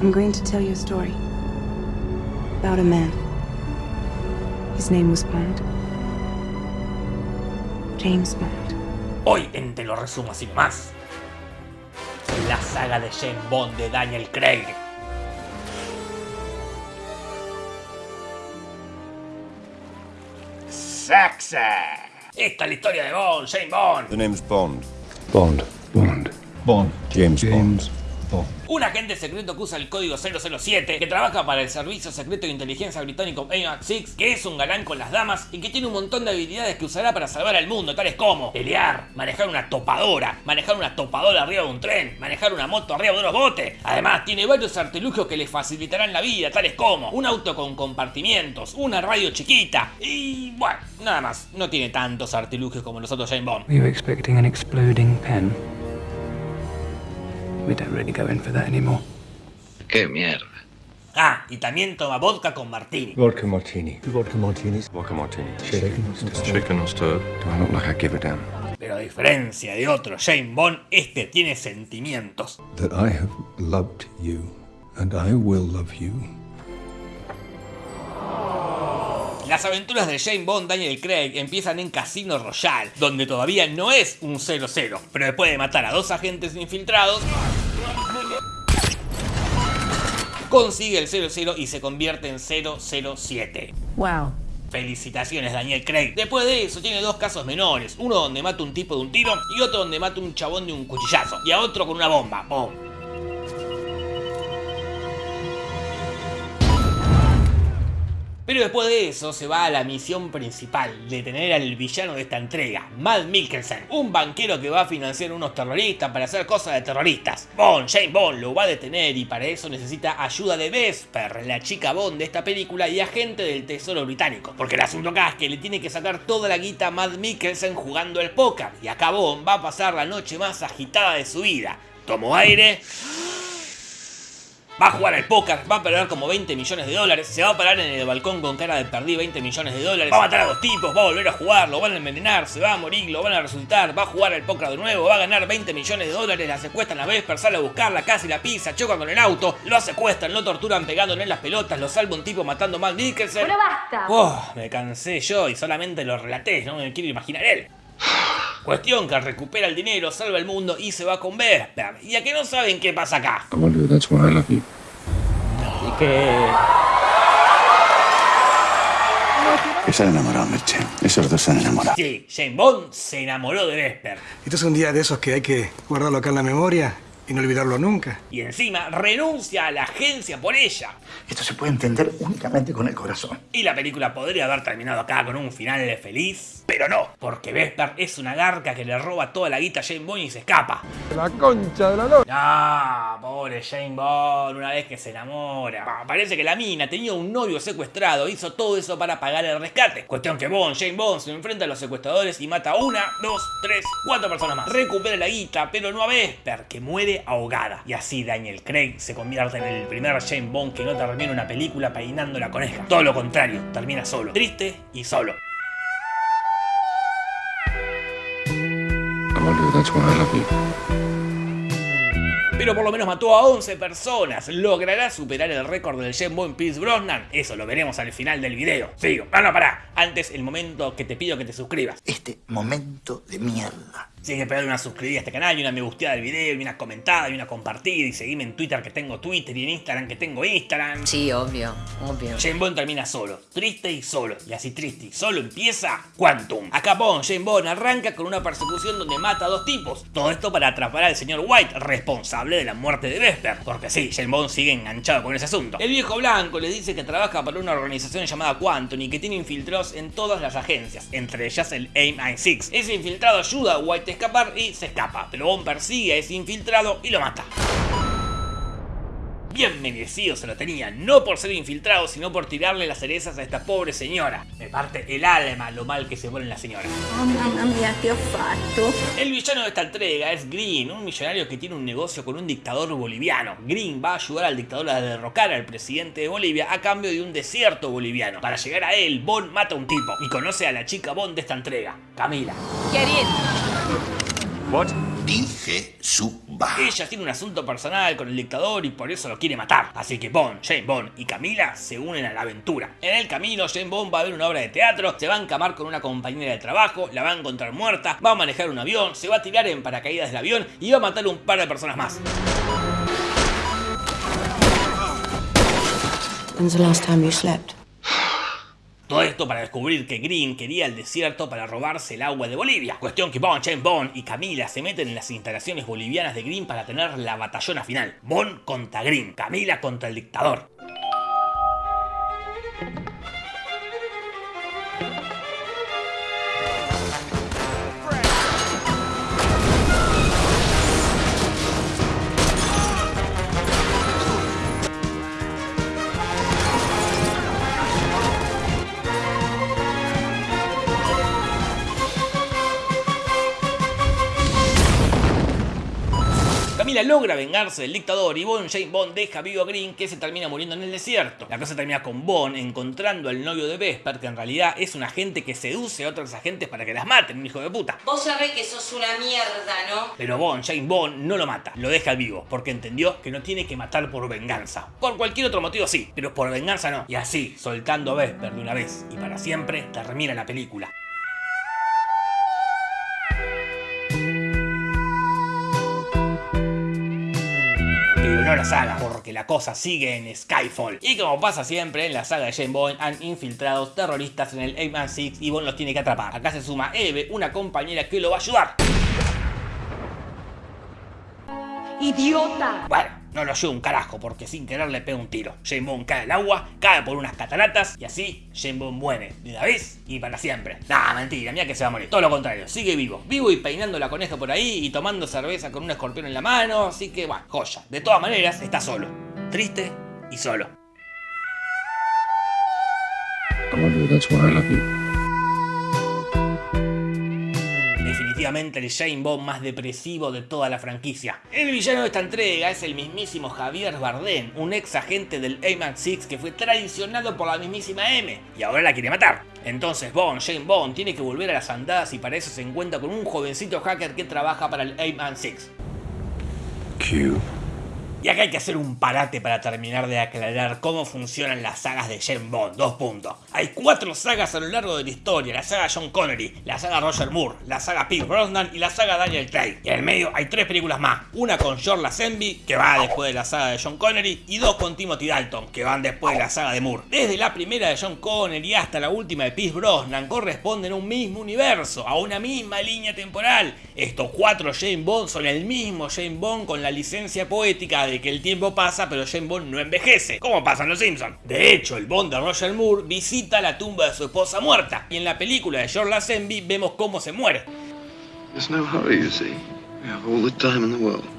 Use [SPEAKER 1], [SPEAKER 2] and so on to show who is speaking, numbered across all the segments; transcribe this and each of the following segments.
[SPEAKER 1] I'm going to tell you a story about a man. His name was Bond. James Bond.
[SPEAKER 2] Hoy en Te lo resumo así nomás. La saga de James Bond de Daniel Craig.
[SPEAKER 3] Saxa.
[SPEAKER 2] Esta es la historia de Bond, James Bond.
[SPEAKER 4] The name's Bond.
[SPEAKER 5] Bond. Bond. Bond.
[SPEAKER 4] James,
[SPEAKER 5] James Bond.
[SPEAKER 2] Un agente secreto que usa el código 007, que trabaja para el Servicio Secreto de Inteligencia Británico AMAX6, que es un galán con las damas y que tiene un montón de habilidades que usará para salvar al mundo, tales como pelear, manejar una topadora, manejar una topadora arriba de un tren, manejar una moto arriba de unos botes. Además, tiene varios artilugios que le facilitarán la vida, tales como un auto con compartimientos, una radio chiquita y bueno, nada más. No tiene tantos artilugios como los otros James Bond.
[SPEAKER 5] We don't really go in for that anymore.
[SPEAKER 3] Qué mierda.
[SPEAKER 2] Ah, y también toma vodka con martini.
[SPEAKER 5] Vodka martini. Vodka martinis.
[SPEAKER 4] Vodka Martini.
[SPEAKER 5] Shaken or stirred?
[SPEAKER 4] Shaken or stirred? Do I look like I give a damn?
[SPEAKER 2] Pero a diferencia de otro James Bond, este tiene sentimientos.
[SPEAKER 6] that I have loved you and I will love you.
[SPEAKER 2] Las aventuras de James Bond Daniel Craig empiezan en Casino Royale, donde todavía no es un 0-0, pero después de matar a dos agentes infiltrados, consigue el 0-0 y se convierte en 007.
[SPEAKER 1] Wow.
[SPEAKER 2] Felicitaciones Daniel Craig. Después de eso tiene dos casos menores, uno donde mata un tipo de un tiro y otro donde mata un chabón de un cuchillazo, y a otro con una bomba. ¡Bom! Pero después de eso se va a la misión principal, detener al villano de esta entrega, Matt Mikkelsen, un banquero que va a financiar unos terroristas para hacer cosas de terroristas. Bond, James Bond lo va a detener y para eso necesita ayuda de Vesper, la chica Bond de esta película y agente del tesoro británico. Porque el asunto acá es que le tiene que sacar toda la guita a Matt Mikkelsen jugando al póker y acá Bond va a pasar la noche más agitada de su vida. Tomo aire... Va a jugar al póker, va a perder como 20 millones de dólares, se va a parar en el balcón con cara de perdí 20 millones de dólares, va a matar a dos tipos, va a volver a jugar, lo van a envenenar, se va a morir, lo van a resultar, va a jugar al póker de nuevo, va a ganar 20 millones de dólares, la secuestran a Vesper, sale a buscarla, casi la pisa, choca con el auto, lo secuestran, lo torturan pegándole en las pelotas, lo salva un tipo matando a Matt Mikkelsen.
[SPEAKER 7] Bueno, basta.
[SPEAKER 2] Oh, me cansé yo y solamente lo relaté, no me quiero imaginar él. Cuestión que recupera el dinero, salva el mundo y se va con Vesper. Y a que no saben qué pasa acá. Y que...
[SPEAKER 6] Que se han enamorado, Merche. Esos dos se han enamorado.
[SPEAKER 2] Sí, James Bond se enamoró de Vesper.
[SPEAKER 8] Esto es un día de esos que hay que guardarlo acá en la memoria y no olvidarlo nunca.
[SPEAKER 2] Y encima renuncia a la agencia por ella.
[SPEAKER 3] Esto se puede entender únicamente con el corazón.
[SPEAKER 2] Y la película podría haber terminado acá con un final feliz, pero no, porque Vesper es una garca que le roba toda la guita a James Bond y se escapa.
[SPEAKER 6] La concha de la noche.
[SPEAKER 2] No, pobre James Bond, una vez que se enamora. Ah, Parece que la mina tenía un novio secuestrado, hizo todo eso para pagar el rescate. Cuestión que Bond, James Bond, se enfrenta a los secuestradores y mata a una, dos, tres, cuatro personas más. Recupera la guita, pero no a Vesper, que muere ahogada. Y así Daniel Craig se convierte en el primer James Bond que no termina una película peinando la coneja. Todo lo contrario, termina solo, triste y solo.
[SPEAKER 4] You.
[SPEAKER 2] Pero por lo menos mató a 11 personas. ¿Logrará superar el récord del James Bond Pierce Brosnan? Eso lo veremos al final del video. Sigo. Ah, no, pará. Antes, el momento que te pido que te suscribas.
[SPEAKER 3] Este momento de mierda.
[SPEAKER 2] Sigue pegar una suscribida a este canal y una me gusteada del video y una comentada y una compartida y seguime en Twitter que tengo Twitter y en Instagram que tengo Instagram.
[SPEAKER 7] Sí, obvio, obvio.
[SPEAKER 2] James Bond termina solo, triste y solo, y así triste y solo empieza Quantum. Acá Bond, James Bond arranca con una persecución donde mata a dos tipos. Todo esto para atrapar al señor White, responsable de la muerte de Vesper. Porque sí, James Bond sigue enganchado con ese asunto. El viejo blanco le dice que trabaja para una organización llamada Quantum y que tiene infiltrados en todas las agencias, entre ellas el AIM-I6. Ese infiltrado ayuda a White escapar y se escapa, pero Bond persigue a ese infiltrado y lo mata. Bien merecido se lo tenía, no por ser infiltrado, sino por tirarle las cerezas a esta pobre señora. Me parte el alma lo mal que se pone la señora.
[SPEAKER 7] Oh, mamma mia, che ho fatto?
[SPEAKER 2] El villano de esta entrega es Green, un millonario que tiene un negocio con un dictador boliviano. Green va a ayudar al dictador a derrocar al presidente de Bolivia a cambio de un desierto boliviano. Para llegar a él, Bond mata a un tipo y conoce a la chica Bond de esta entrega, Camila.
[SPEAKER 7] Chiarito.
[SPEAKER 4] What?
[SPEAKER 3] Dije suba.
[SPEAKER 2] Ella tiene un asunto personal con el dictador y por eso lo quiere matar. Así que Bond, Jane Bond y Camila se unen a la aventura. En el camino, Jane Bond va a ver una obra de teatro, se va a encamar con una compañera de trabajo, la va a encontrar muerta, va a manejar un avión, se va a tirar en paracaídas del avión y va a matar un par de personas más.
[SPEAKER 1] When's the last time you slept?
[SPEAKER 2] Todo esto para descubrir que Green quería el desierto para robarse el agua de Bolivia. Cuestión que Bond, James Bond y Camila se meten en las instalaciones bolivianas de Green para tener la batallona final. Bond contra Green, Camila contra el dictador. Logra vengarse del dictador y Bond Jane Bond deja vivo a Green que se termina muriendo en el desierto. La cosa termina con Bond encontrando al novio de Vesper que en realidad es un agente que seduce a otros agentes para que las maten, un hijo de puta.
[SPEAKER 7] Vos sabés que sos una mierda, ¿no?
[SPEAKER 2] Pero Bond, Jane Bond, no lo mata, lo deja vivo, porque entendió que no tiene que matar por venganza. Por cualquier otro motivo sí, pero por venganza no. Y así, soltando a Vesper de una vez y para siempre, termina la película. No la saga, porque la cosa sigue en Skyfall. Y como pasa siempre en la saga de Jane Bond, han infiltrado terroristas en el 8-Man-6 y Bond los tiene que atrapar. Acá se suma Eve, una compañera que lo va a ayudar.
[SPEAKER 7] ¡Idiota!
[SPEAKER 2] Bueno, no lo ayuda un carajo porque sin querer le pega un tiro. Bond cae al agua, cae por unas cataratas y así Bond muere de una vez y para siempre. Nah, mentira, mira que se va a morir. Todo lo contrario, sigue vivo. Vivo y peinando la coneja por ahí y tomando cerveza con un escorpión en la mano. Así que, bueno, joya. De todas maneras, está solo. Triste y solo. El Jane Bond más depresivo de toda la franquicia. El villano de esta entrega es el mismísimo Javier Bardem, un ex agente del A-Man-6 que fue traicionado por la mismísima M y ahora la quiere matar. Entonces Bond, Jane Bond, tiene que volver a las andadas y para eso se encuentra con un jovencito hacker que trabaja para el A-Man-6.
[SPEAKER 4] Q.
[SPEAKER 2] Y acá hay que hacer un parate para terminar de aclarar cómo funcionan las sagas de James Bond. Dos puntos. Hay cuatro sagas a lo largo de la historia. La saga John Connery, la saga Roger Moore, la saga Pierce Brosnan y la saga Daniel Craig. Y en el medio hay tres películas más. Una con George Lazenby, que va después de la saga de John Connery, y dos con Timothy Dalton, que van después de la saga de Moore. Desde la primera de John Connery hasta la última de Pierce Brosnan corresponden a un mismo universo, a una misma línea temporal. Estos cuatro James Bond son el mismo James Bond con la licencia poética de que el tiempo pasa pero James Bond no envejece, como pasa en Los Simpsons. De hecho, el Bond de Roger Moore visita la tumba de su esposa muerta, y en la película de George Lazenby vemos cómo se muere.
[SPEAKER 6] No hurry, you see. We have all the time in the world.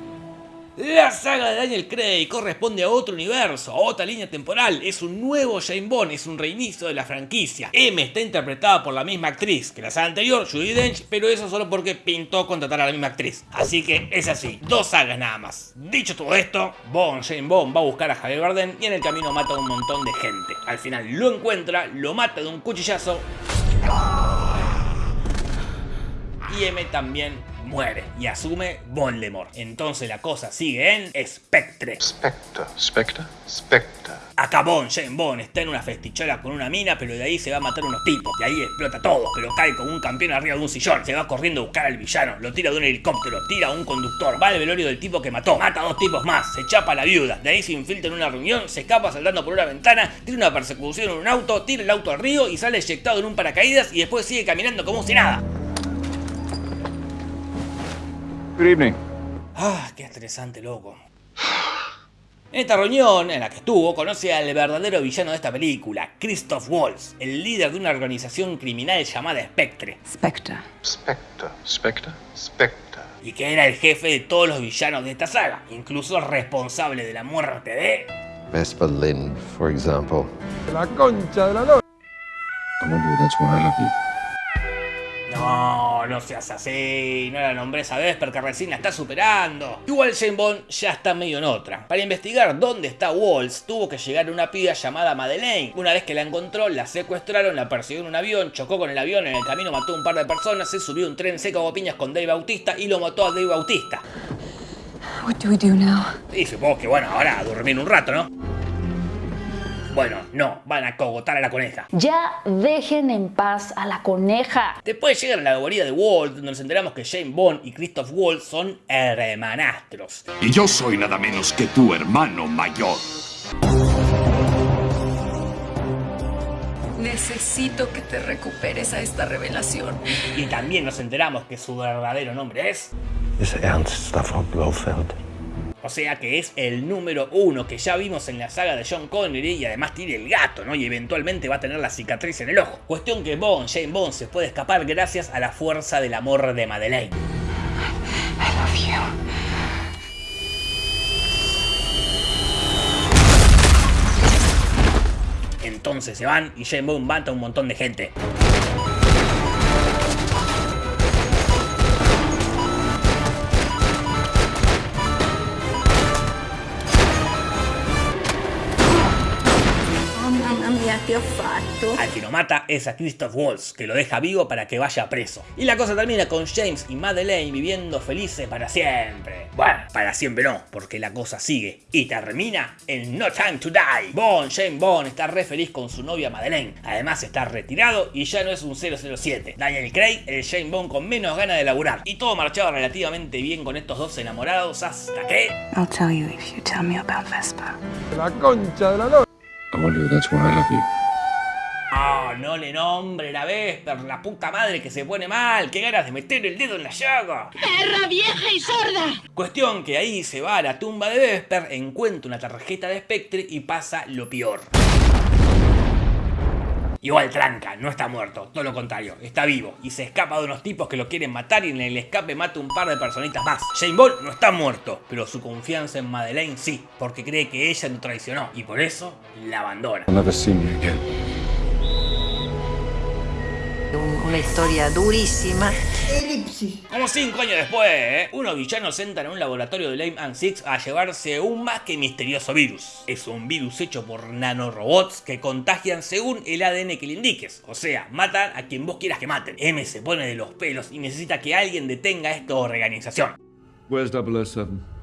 [SPEAKER 2] La saga de Daniel Craig corresponde a otro universo, a otra línea temporal, es un nuevo James Bond, es un reinicio de la franquicia. M está interpretada por la misma actriz que la saga anterior, Judi Dench, pero eso solo porque pintó contratar a la misma actriz. Así que es así, dos sagas nada más. Dicho todo esto, Bond, James Bond va a buscar a Javier Bardem y en el camino mata a un montón de gente. Al final lo encuentra, lo mata de un cuchillazo y M también muere y asume Voldemort. Entonces la cosa sigue en Spectre.
[SPEAKER 6] Spectre. Spectre? Spectre.
[SPEAKER 2] Acá Bond, Jane Bond, está en una festichola con una mina, pero de ahí se va a matar unos tipos. Y ahí explota todo, pero cae como un campeón arriba de un sillón. Se va corriendo a buscar al villano, lo tira de un helicóptero, tira a un conductor, va al velorio del tipo que mató, mata a dos tipos más, se chapa a la viuda. De ahí se infiltra en una reunión, se escapa saltando por una ventana, tira una persecución en un auto, tira el auto al río y sale eyectado en un paracaídas y después sigue caminando como si nada.
[SPEAKER 4] Good evening.
[SPEAKER 2] Ah, qué estresante, loco. En esta reunión en la que estuvo, conoce al verdadero villano de esta película, Christoph Waltz, el líder de una organización criminal llamada Spectre,
[SPEAKER 1] Spectre.
[SPEAKER 6] Spectre. Spectre. Spectre.
[SPEAKER 2] y que era el jefe de todos los villanos de esta saga, incluso responsable de la muerte de...
[SPEAKER 9] Vesper Lind, for example.
[SPEAKER 4] I wonder that's why I love you.
[SPEAKER 2] No, no seas así, no la nombres a Vesper que recién la está superando. Igual Jane Bond ya está medio en otra. Para investigar dónde está Waltz, tuvo que llegar a una piba llamada Madeleine. Una vez que la encontró, la secuestraron, la persiguió en un avión, chocó con el avión, en el camino mató a un par de personas, se subió a un tren seco a piñas con Dave Bautista y lo mató a Dave Bautista.
[SPEAKER 1] What do we do now?
[SPEAKER 2] Y supongo que bueno, ahora a dormir un rato, ¿no? Bueno, no, van a cogotar a la coneja.
[SPEAKER 10] Ya dejen en paz a la coneja.
[SPEAKER 2] Después llegan a la guarida de Walt, donde nos enteramos que Jane Bond y Christoph Waltz son hermanastros.
[SPEAKER 3] Y yo soy nada menos que tu hermano mayor.
[SPEAKER 11] Necesito que te recuperes a esta revelación.
[SPEAKER 2] Y también nos enteramos que su verdadero nombre es...
[SPEAKER 5] Is Ernst Stafford Blofeld.
[SPEAKER 2] O sea que es el número uno que ya vimos en la saga de John Connery y además tiene el gato, ¿no? Y eventualmente va a tener la cicatriz en el ojo. Cuestión que Bond, Jane Bond, se puede escapar gracias a la fuerza del amor de Madeleine.
[SPEAKER 1] I love you.
[SPEAKER 2] Entonces se van y Jane Bond mata a un montón de gente. Al que lo mata es a Christoph Waltz, que lo deja vivo para que vaya preso. Y la cosa termina con James y Madeleine viviendo felices para siempre. Bueno, para siempre no, porque la cosa sigue. Y termina en No Time to Die. Bond, James Bond, está re feliz con su novia Madeleine. Además está retirado y ya no es un 007. Daniel Craig, el James Bond con menos ganas de laburar. Y todo marchaba relativamente bien con estos dos enamorados hasta que...
[SPEAKER 1] I'll tell you if you tell me about Vesper.
[SPEAKER 4] I wonder if that's why I love you.
[SPEAKER 2] Oh, no le nombre la Vesper, la puta madre que se pone mal, qué ganas de meter el dedo en la llaga.
[SPEAKER 7] ¡Perra vieja y sorda!
[SPEAKER 2] Cuestión que ahí se va a la tumba de Vesper, encuentra una tarjeta de Spectre y pasa lo peor. Igual tranca, no está muerto, todo lo contrario, está vivo y se escapa de unos tipos que lo quieren matar y en el escape mata un par de personitas más. Jane Bond no está muerto, pero su confianza en Madeleine sí, porque cree que ella lo traicionó y por eso la abandona.
[SPEAKER 11] Una historia durísima.
[SPEAKER 2] Como cinco años después, ¿eh? unos villanos entran a un laboratorio de Lame and Six a llevarse un más que misterioso virus. Es un virus hecho por nanorobots que contagian según el ADN que le indiques. O sea, matan a quien vos quieras que maten. M se pone de los pelos y necesita que alguien detenga esta organización.
[SPEAKER 4] Where's 007?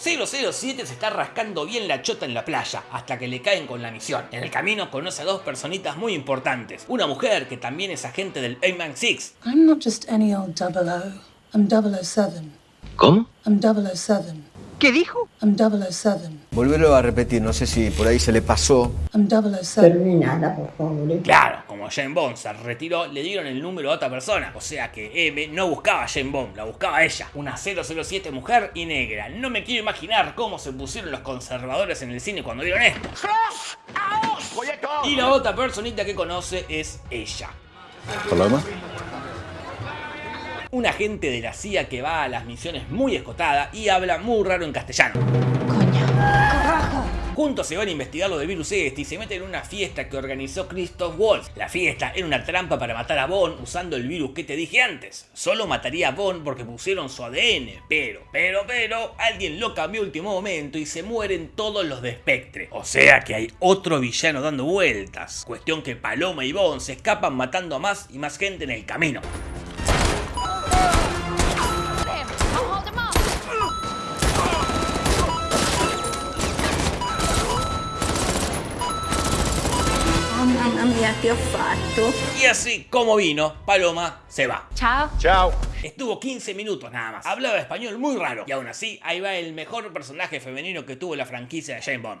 [SPEAKER 2] 007 se está rascando bien la chota en la playa, hasta que le caen con la misión. En el camino conoce a dos personitas muy importantes. Una mujer que también es agente del Ayman 6.
[SPEAKER 11] I'm not just any old double O. I'm 007.
[SPEAKER 5] ¿Cómo?
[SPEAKER 11] I'm 007.
[SPEAKER 12] ¿Qué dijo?
[SPEAKER 11] I'm 007.
[SPEAKER 13] Volverlo a repetir, no sé si por ahí se le pasó.
[SPEAKER 11] I'm 007.
[SPEAKER 12] Terminala, por favor.
[SPEAKER 2] Claro, como Jane Bond se retiró, le dieron el número a otra persona. O sea que M no buscaba a Jane Bond, la buscaba ella. Una 007 mujer y negra. No me quiero imaginar cómo se pusieron los conservadores en el cine cuando vieron esto. Y la otra personita que conoce es ella.
[SPEAKER 4] Paloma?
[SPEAKER 2] Un agente de la CIA que va a las misiones muy escotada y habla muy raro en castellano. Juntos se van a investigar lo del virus este y se meten en una fiesta que organizó Christoph Waltz. La fiesta era una trampa para matar a Bond usando el virus que te dije antes. Solo mataría a Bond porque pusieron su ADN, pero, pero, pero, alguien lo cambió a último momento y se mueren todos los de Spectre. O sea que hay otro villano dando vueltas. Cuestión que Paloma y Bond se escapan matando a más y más gente en el camino.
[SPEAKER 11] Che ho fatto?
[SPEAKER 2] Y así como vino, Paloma se va.
[SPEAKER 10] Chao.
[SPEAKER 4] Chao.
[SPEAKER 2] Estuvo 15 minutos nada más. Hablaba español muy raro. Y aún así, ahí va el mejor personaje femenino que tuvo la franquicia de James Bond.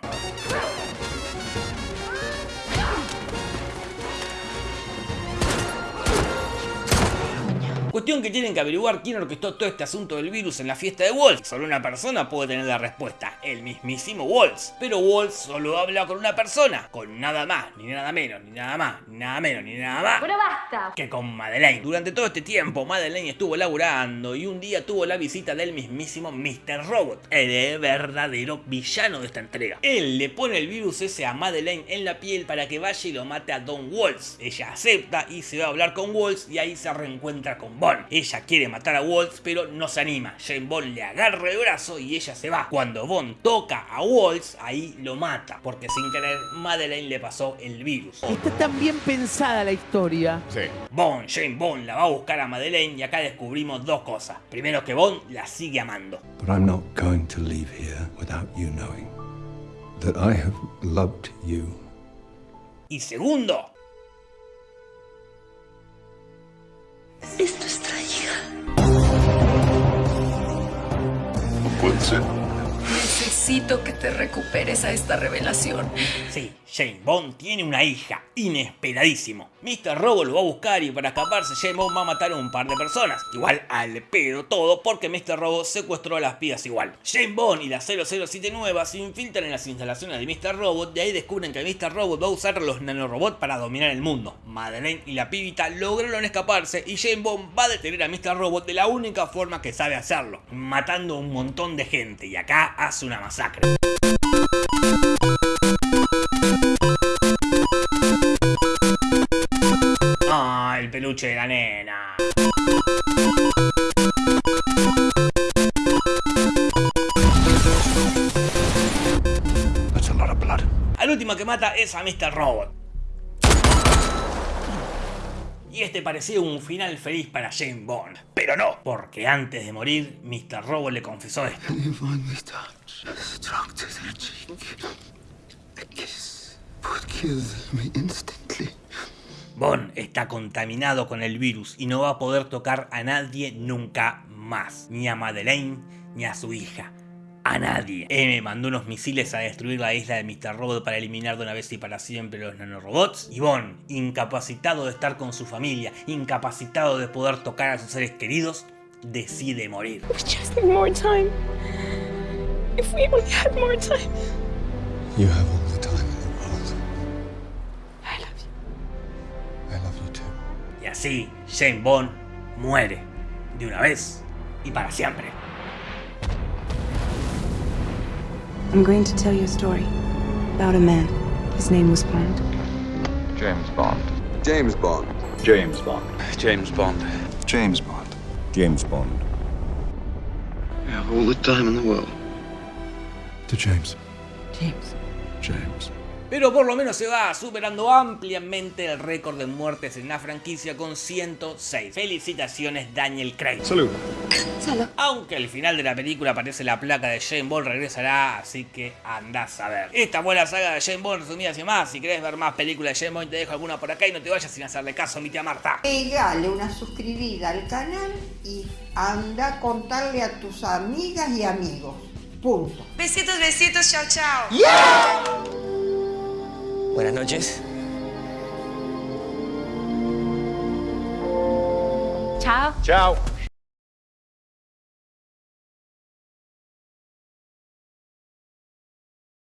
[SPEAKER 2] Cuestión que tienen que averiguar quién orquestó todo este asunto del virus en la fiesta de Waltz. Solo una persona puede tener la respuesta, el mismísimo Waltz. Pero Waltz solo habla con una persona, con nada más, ni nada menos, ni nada más, ni nada menos, ni nada más.
[SPEAKER 10] Bueno, basta.
[SPEAKER 2] Que con Madeleine. Durante todo este tiempo, Madeleine estuvo laburando y un día tuvo la visita del mismísimo Mr. Robot, el verdadero villano de esta entrega. Él le pone el virus ese a Madeleine en la piel para que vaya y lo mate a Don Waltz. Ella acepta y se va a hablar con Waltz y ahí se reencuentra con Bond. Ella quiere matar a Waltz pero no se anima. Jane Bond le agarra el brazo y ella se va. Cuando Bond toca a Waltz, ahí lo mata. Porque sin querer, Madeleine le pasó el virus.
[SPEAKER 14] Está tan bien pensada la historia.
[SPEAKER 2] Sí. Bond, Jane Bond la va a buscar a Madeleine y acá descubrimos dos cosas. Primero que Bond la sigue amando.
[SPEAKER 4] But I'm not going to leave here without you knowing that I have loved you.
[SPEAKER 2] Y segundo,
[SPEAKER 11] Es nuestra hija.
[SPEAKER 6] Puede ser.
[SPEAKER 15] Necesito que te recuperes a esta revelación.
[SPEAKER 2] Sí, Jane Bond tiene una hija, inesperadísimo. Mr. Robo lo va a buscar y para escaparse Bond va a matar a un par de personas. Igual al pedo todo porque Mr. Robo secuestró a las pibas igual. Jane Bond y la 007 nueva se infiltran en las instalaciones de Mr. Robot y ahí descubren que Mr. Robot va a usar los nanorobots para dominar el mundo. Madeleine y la pibita lograron escaparse y Jane Bond va a detener a Mr. Robot de la única forma que sabe hacerlo, matando a un montón de gente y acá hace una masacre.
[SPEAKER 4] A
[SPEAKER 2] Mr. Robot. Y este parecía un final feliz para Jane Bond. Pero no, porque antes de morir, Mr. Robot le confesó esto. Bond está contaminado con el virus y no va a poder tocar a nadie nunca más. Ni a Madeleine, ni a su hija. A nadie. M mandó unos misiles a destruir la isla de Mr. Robot para eliminar de una vez y para siempre los nanorobots. Y Bond, incapacitado de estar con su familia, incapacitado de poder tocar a sus seres queridos, decide morir.
[SPEAKER 1] We just need more time. If we only had more time.
[SPEAKER 6] You have all the time in the world.
[SPEAKER 1] I love you.
[SPEAKER 6] I love you too.
[SPEAKER 2] Y así, Jane Bond muere. De una vez y para siempre.
[SPEAKER 1] I'm going to tell you a story about a man. His name was Bond.
[SPEAKER 5] James Bond.
[SPEAKER 6] James Bond.
[SPEAKER 4] James Bond.
[SPEAKER 3] James Bond.
[SPEAKER 6] James Bond.
[SPEAKER 4] James Bond.
[SPEAKER 6] You have all the time in the world.
[SPEAKER 4] To James.
[SPEAKER 1] James.
[SPEAKER 4] James.
[SPEAKER 2] Pero por lo menos se va superando ampliamente el récord de muertes en la franquicia con 106. Felicitaciones Daniel Craig.
[SPEAKER 4] Salud.
[SPEAKER 2] Aunque al final de la película aparece la placa de Jane Bond regresará, así que andás a ver. Esta fue la saga de Jane Bond resumida así más. Si querés ver más películas de Jane Bond te dejo alguna por acá y no te vayas sin hacerle caso a mi tía Marta.
[SPEAKER 12] Pegale una suscribida al canal y anda a contarle a tus amigas y amigos. Punto.
[SPEAKER 15] Besitos, besitos, chao, chao.
[SPEAKER 13] Buenas noches.
[SPEAKER 10] Chao.
[SPEAKER 4] Ciao.